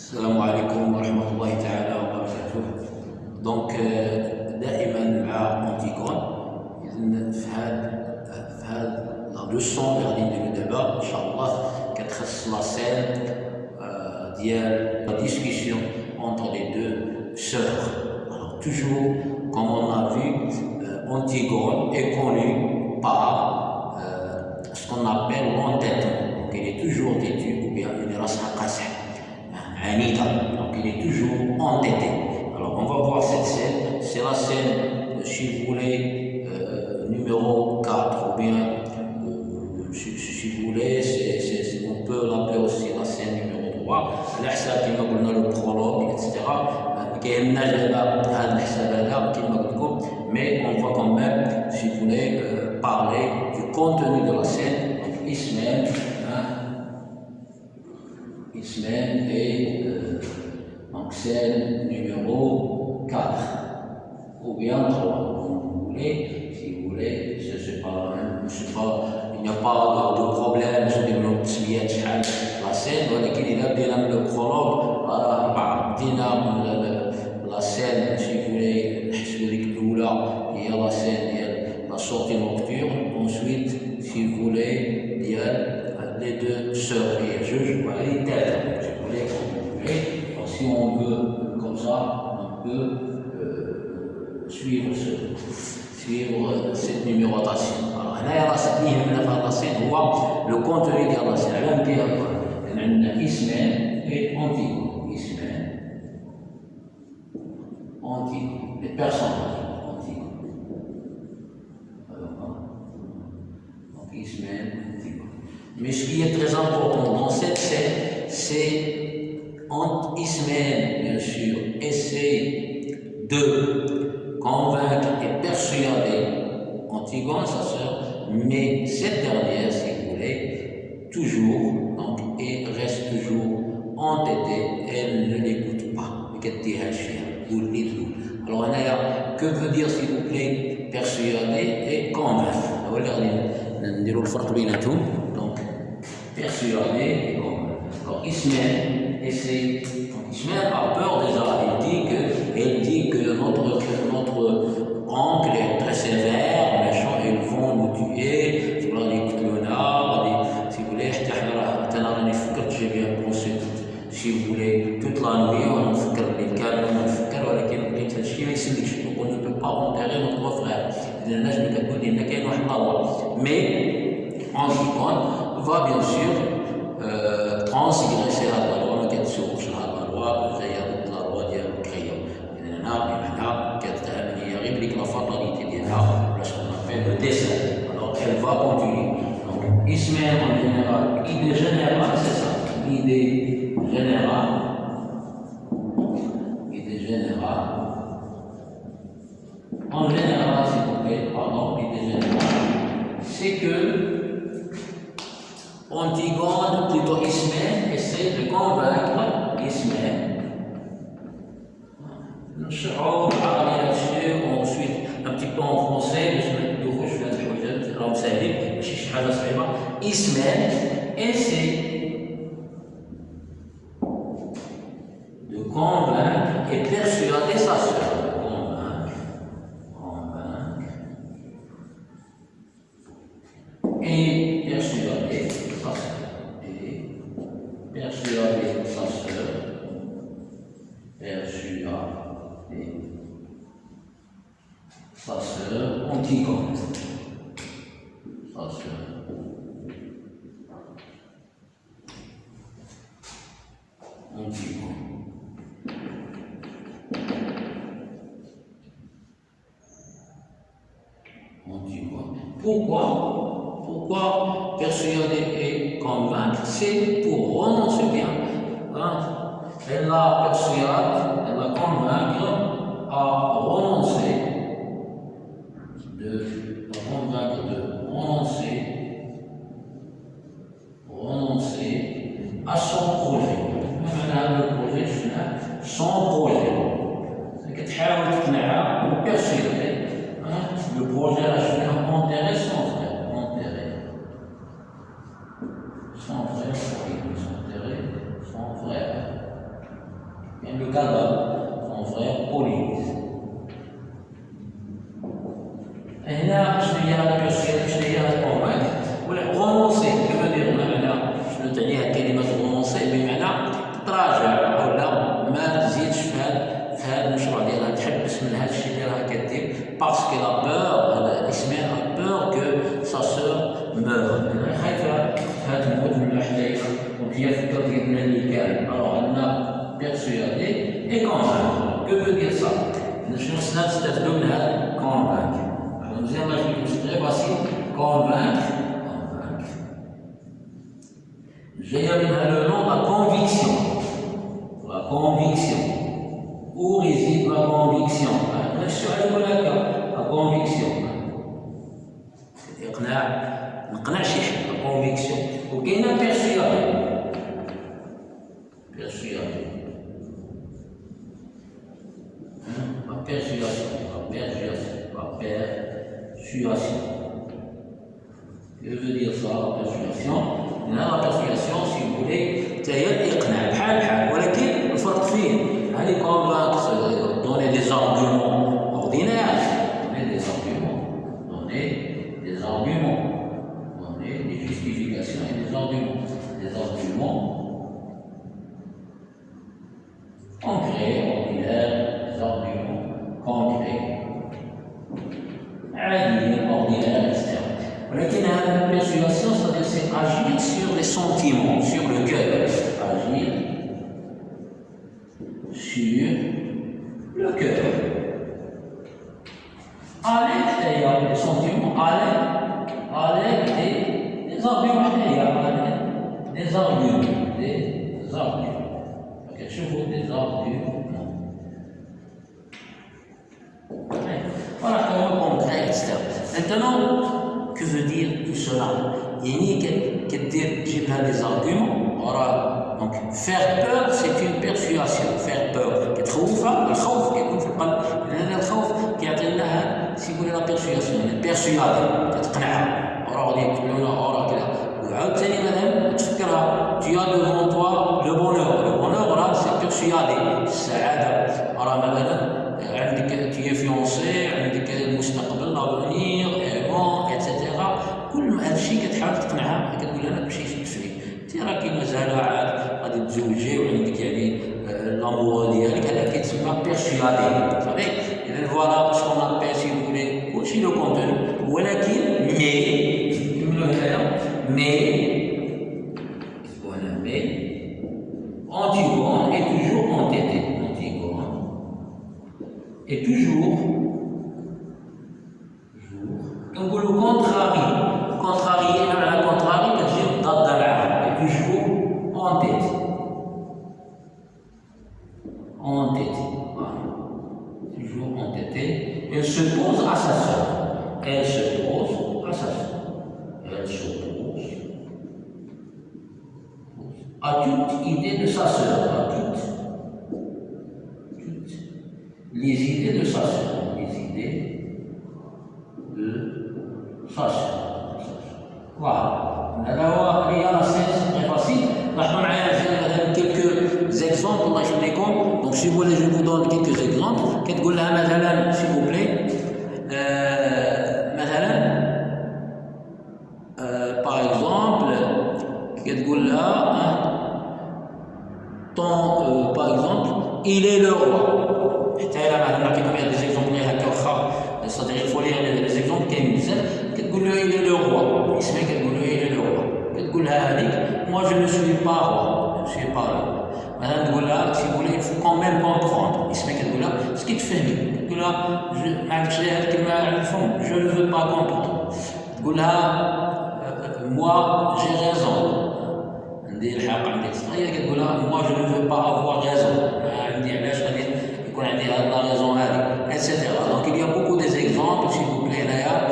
السلام عليكم ورحمة الله تعالى وبركاته دونك دائما مع اونتيكون إذن في هاد في هاد لا لوسون اللي غادي نديرو دابا إن شاء الله كتخص لا سين ديال لا ديسكسيون entre les deux sœurs. Alors toujours, comme on a vu, euh, Antigone est connue par euh, ce qu'on appelle l'entêtement. Donc il est toujours têtu ou bien une race un état. Donc il est toujours entêté. Alors on va voir cette scène. C'est la scène, euh, si vous voulez, euh, numéro 4 ou bien, euh, si, vous voulez, on peut l'appeler aussi la scène numéro 3. L'Ihsa qui m'a le prologue, etc. Mais on va quand même, si vous voulez, parler du contenu de la scène, Ismaël, hein, Ismaël et euh, donc scène numéro 4 ou bien 3 comme vous voulez si vous voulez je sais pas je sais pas il n'y a pas de, de problème je développe تسميات شحال لا سين ولكن اذا بدينا من لو برولوج راه بدينا من لا سين سي فولي نحسبوا ديك الاولى هي لا سين ديال لا سورتي comme ça, on peut euh, suivre, ce, suivre cette numérotation. Alors, là, il y a le contenu des racines. Là, on a Ismaël et Antigone. Ismaël, Antigone, les personnages. Hein. Donc, Ismaël, Mais ce qui est très important dans cette scène, c'est Ismaël, bien sûr, essaie de convaincre et persuader Antigone, sa sœur, mais cette dernière, si vous voulez, toujours, donc, et reste toujours entêtée, elle ne l'écoute pas. Alors, que veut dire, s'il vous plaît, persuader et convaincre? Donc, persuader et convaincre. Ismaël essaie, Ismaël a peur déjà, il dit que, il dit que notre, notre oncle est très sévère, méchant, ils vont nous tuer, si vous voulez, si vous voulez, j'ai bien pensé si vous voulez toute la nuit, on نفكر بالكامل ونفكر ولكن لقيت هذا الشيء ما يسلكش on ne peut pas enterrer notre frère إذا نجم كتقول لنا كاين واحد لا loi mais Antigone va bien sûr euh, transgresser général idée générale c'est ça. L'idée générale, idée générale, en général, s'il vous plaît, pardon, l'idée générale, c'est que Antigone, plutôt Ismaël, essaie de convaincre Ismaël. ensuite un petit peu en français Ismaël essaie convaincre et persuader sa soeur. Convaincre, convaincre et persuader sa soeur. Et persuader sa soeur. Persuader sa soeur. Sa soeur. Antigone. Pourquoi Pourquoi persuader et convaincre C'est pour renoncer bien. Hein? Elle la persuade, elle la convaincre à renoncer, de la convaincre de renoncer, renoncer à son projet. le projet, son projet. C'est que tu as persuader le projet à la enterrer son كلمه المنصب بمعنى تراجع أو لا ما تزيدش في هذا في هذا المشروع ديالها تحبس من هذا الشيء اللي راها كدير باسكو لا بور الاسماء لا بور كو سا سور مور خايفه هذا الموت من الحدايا وهي فكره ديالنا اللي كان الوغ أنا بيرسيادي اي كونفيرم كو فو دير سا شنو خصنا نستافدو Géam a le nom la conviction. La conviction. Où réside hein? la conviction? La conviction. C'est-à-dire que La conviction. Aucun hein? persuasion. Persuasion. La persuasion. La persuasion. La persuasion. Je veux dire ça, persuasion. Là, la persuasion. sur le cœur. Agir sur le cœur. À l'extérieur des sentiments, à l'aide des, des arguments, à l'aide des arguments, des arguments. Ok, je des arguments. Voilà comment on traite. Maintenant, que veut dire tout cela? كدير تجيب لها des arguments راه دونك faire peur c'est une persuasion faire peur كتخوفها الخوف كيكون في القلب لان الخوف كيعطي لها سيقول لها بيرسياسيون بيرسيادي كتقنعها راه غادي يقولوا لها راه كذا وعاوتاني مثلا تفكرها tu as devant toi le bonheur le bonheur راه سي بيرسيادي السعاده راه مثلا Vous savez, et bien voilà ce qu'on appelle, si vous voulez, aussi le contenu. Où est qu'il Mais, mais, voilà, mais, Antigone est toujours entêté. Antigone est toujours, toujours, donc le contrarie, contrarie, la contrarie, est toujours entêté. Entêté. Toujours entêté. Elle se pose à sa soeur. Elle se pose à sa soeur. Elle se pose à toute idée de sa sœur, à toutes, les idées de sa sœur, les idées de sa sœur. Voilà. Alors, regarde, c'est très facile. quelques Donc, si vous voulez, je vous donne quelques exemples. كتقول لها مثلا, s'il vous plaît, euh, مثلا, euh, par exemple, كتقول لها, hein, ton, euh, par exemple, il est le roi. حتى الا ما نعطيكم des exemples غير هكا واخا c'est-à-dire il faut lire les exemples كاين بزاف كتقول له il est le roi اسمها كتقول له il est le roi كتقول لها هذيك moi je ne suis pas roi je ne suis pas roi مثلا تقول لها si vous voulez il faut quand même comprendre اسمها كتقول لها سكي تفهمي كتقول لها ما عندكش هذه الكلمه على الفم je ne veux pas comprendre تقول لها moi j'ai raison عندي الحق عندي هي كتقول لها موا جو نو با افوار غيزون عندي علاش غادي يكون عندي هاد لا غيزون هادي اتسيتيرا دونك il y a beaucoup des exemples s'il vous plaît هنايا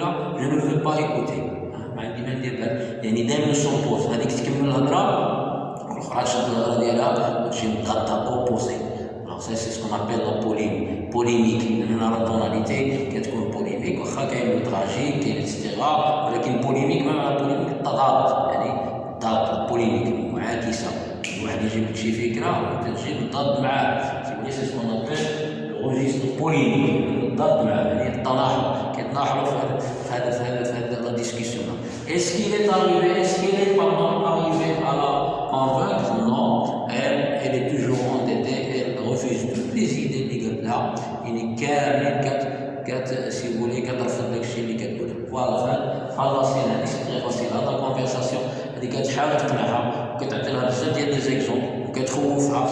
لها je ne veux pas écouter. ما عندي ما ندير بال يعني دائما سوبوز هذيك تكمل الهضرة؟ والاخرى تشد الهضرة ديالها وتجي مضاده اوبوزي سي سي سكون ابيل لا بوليميك بوليميك هنا لا توناليتي كتكون بوليميك واخا كاين لو تراجيك كاين الاستغراب ولكن بوليميك ما بوليميك التضاد. يعني الضاد بوليميك معاكسة. واحد يجيب شي فكرة تجي تضاد معاه. سي سي سكون ابيل روجيستر بوليميك الضاد معاه يعني التناحر كيتناحروا في هذا في هذا في هذا لا ديسكسيون Est-ce qu'il est arrivé, est-ce qu'il est pardon, arrivé à la convaincre Non, elle, elle est toujours entêtée, elle refuse ولا يعني كاملين كت كت سي فولي كترفض داك الشيء اللي كتقول فوالا خلاصين هذه سي تري فاسيل هذا كونفرساسيون هذه كتحاول تقنعها وكتعطي لها بزاف ديال لي زيكزومبل وكتخوفها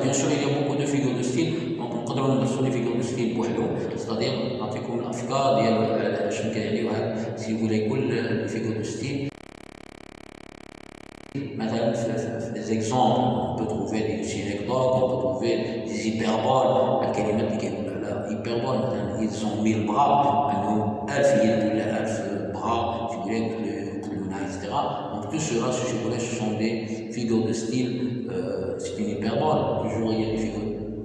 بيان سور il y a beaucoup de figures de style دونك نقدروا ندرسوا لي فيغور دو ستيل بوحدهم ستادير نعطيكم الافكار ديال شنو كيعنيو هاد سي فولي كل فيغور دو ستيل Maintenant, des exemples, on peut trouver des synecdoques, on peut trouver des hyperboles. Hyperbole, ils ont mille bras, maintenant, alf, il y a alf bras, figurez, etc. Donc tout cela, si je voulais, ce sont des figures de style, euh, c'est une hyperbole. Toujours, il y a des figures,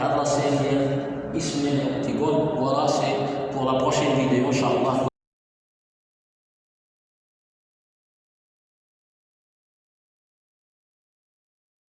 Allah Seigneur, Ismail Antigone. Voilà, c'est pour la prochaine vidéo, Inch'Allah.